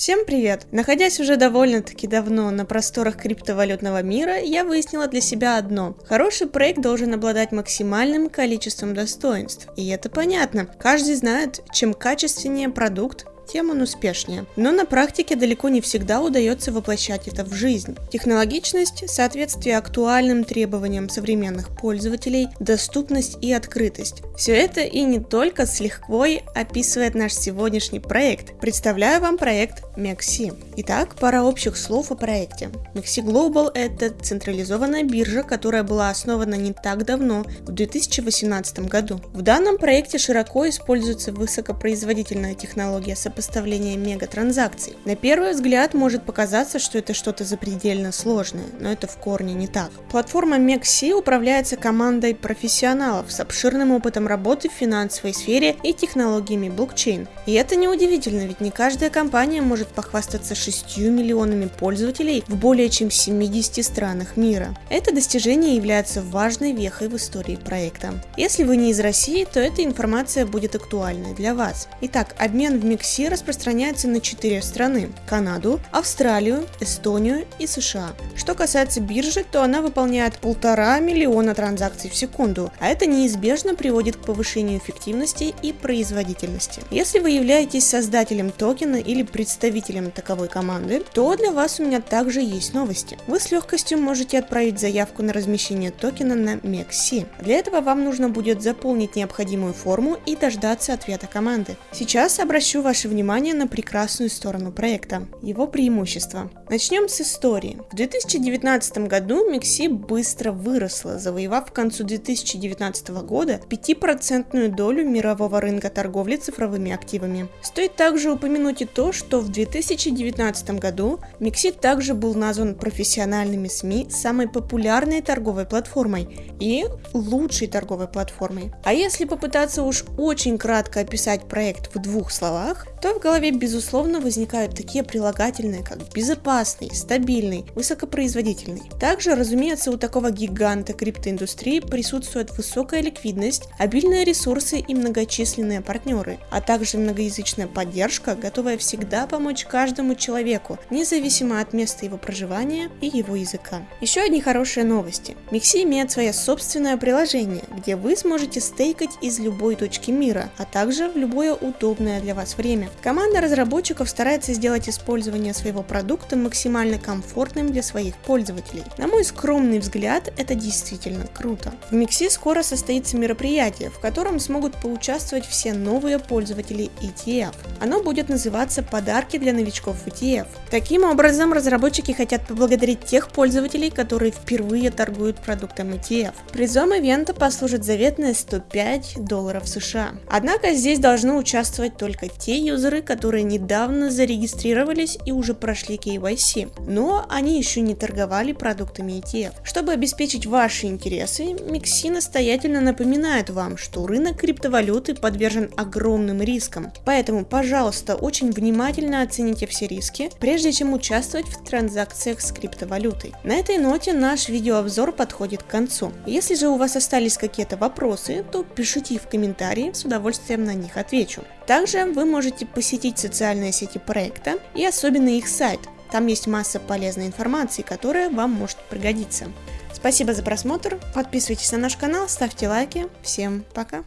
Всем привет! Находясь уже довольно-таки давно на просторах криптовалютного мира, я выяснила для себя одно. Хороший проект должен обладать максимальным количеством достоинств. И это понятно. Каждый знает, чем качественнее продукт, тем он успешнее. Но на практике далеко не всегда удается воплощать это в жизнь. Технологичность, соответствие актуальным требованиям современных пользователей, доступность и открытость. Все это и не только с легкой описывает наш сегодняшний проект. Представляю вам проект Mexi. Итак, пара общих слов о проекте. Mexi Global – это централизованная биржа, которая была основана не так давно, в 2018 году. В данном проекте широко используется высокопроизводительная технология сопоставления сопоставления мегатранзакций. На первый взгляд может показаться, что это что-то запредельно сложное, но это в корне не так. Платформа MEXC управляется командой профессионалов с обширным опытом работы в финансовой сфере и технологиями блокчейн. И это неудивительно, ведь не каждая компания может похвастаться 6 миллионами пользователей в более чем 70 странах мира. Это достижение является важной вехой в истории проекта. Если вы не из России, то эта информация будет актуальной для вас. Итак, обмен в MEXC распространяется на четыре страны – Канаду, Австралию, Эстонию и США. Что касается биржи, то она выполняет полтора миллиона транзакций в секунду, а это неизбежно приводит к повышению эффективности и производительности. Если вы являетесь создателем токена или представителем таковой команды, то для вас у меня также есть новости. Вы с легкостью можете отправить заявку на размещение токена на MEXC. Для этого вам нужно будет заполнить необходимую форму и дождаться ответа команды. Сейчас обращу ваше внимание на прекрасную сторону проекта, его преимущества. Начнем с истории. В 2019 году Микси быстро выросла, завоевав к концу 2019 года 5% долю мирового рынка торговли цифровыми активами. Стоит также упомянуть и то, что в 2019 году Микси также был назван профессиональными СМИ самой популярной торговой платформой и лучшей торговой платформой. А если попытаться уж очень кратко описать проект в двух словах, то в голове, безусловно, возникают такие прилагательные, как безопасный, стабильный, высокопроизводительный. Также, разумеется, у такого гиганта криптоиндустрии присутствует высокая ликвидность, обильные ресурсы и многочисленные партнеры, а также многоязычная поддержка, готовая всегда помочь каждому человеку, независимо от места его проживания и его языка. Еще одни хорошие новости. Микси имеет свое собственное приложение, где вы сможете стейкать из любой точки мира, а также в любое удобное для вас время. Команда разработчиков старается сделать использование своего продукта максимально комфортным для своих пользователей. На мой скромный взгляд, это действительно круто. В Микси скоро состоится мероприятие, в котором смогут поучаствовать все новые пользователи ETF. Оно будет называться «Подарки для новичков ETF». Таким образом, разработчики хотят поблагодарить тех пользователей, которые впервые торгуют продуктом ETF. Призом ивента послужит заветные 105 долларов США. Однако здесь должны участвовать только те юзеры, юзеры, которые недавно зарегистрировались и уже прошли KYC, но они еще не торговали продуктами ETF. Чтобы обеспечить ваши интересы, Микси настоятельно напоминает вам, что рынок криптовалюты подвержен огромным рискам. Поэтому, пожалуйста, очень внимательно оцените все риски, прежде чем участвовать в транзакциях с криптовалютой. На этой ноте наш видеообзор подходит к концу. Если же у вас остались какие-то вопросы, то пишите их в комментарии, с удовольствием на них отвечу. Также вы можете посетить социальные сети проекта и особенно их сайт. Там есть масса полезной информации, которая вам может пригодиться. Спасибо за просмотр, подписывайтесь на наш канал, ставьте лайки. Всем пока!